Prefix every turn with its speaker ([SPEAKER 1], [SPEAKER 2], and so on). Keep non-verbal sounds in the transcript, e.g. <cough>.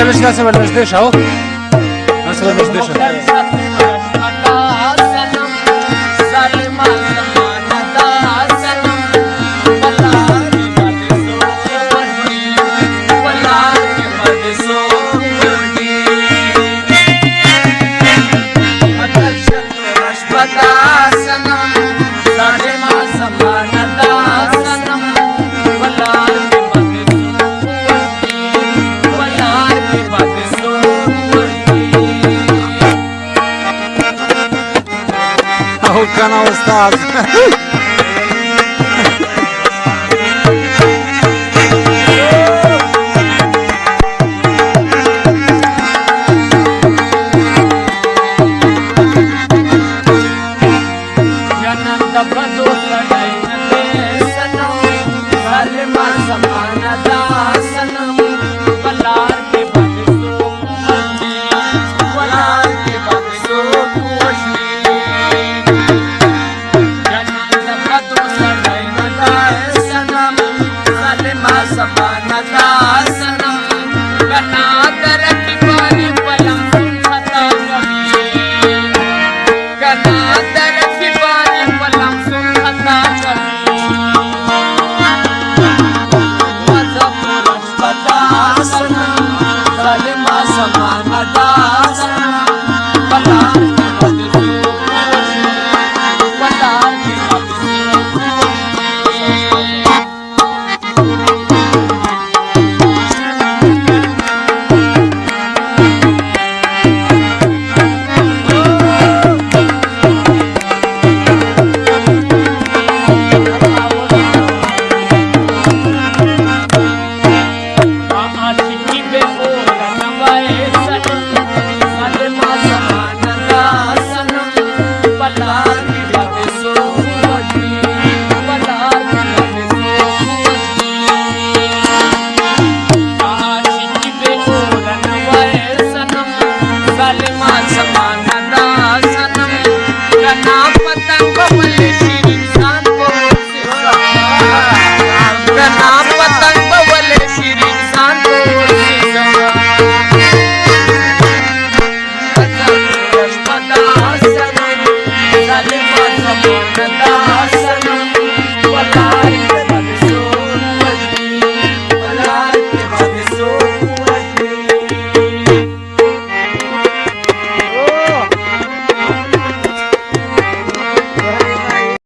[SPEAKER 1] a ver si la se me los deja, ¿o? No o canal Estado. <laughs> ना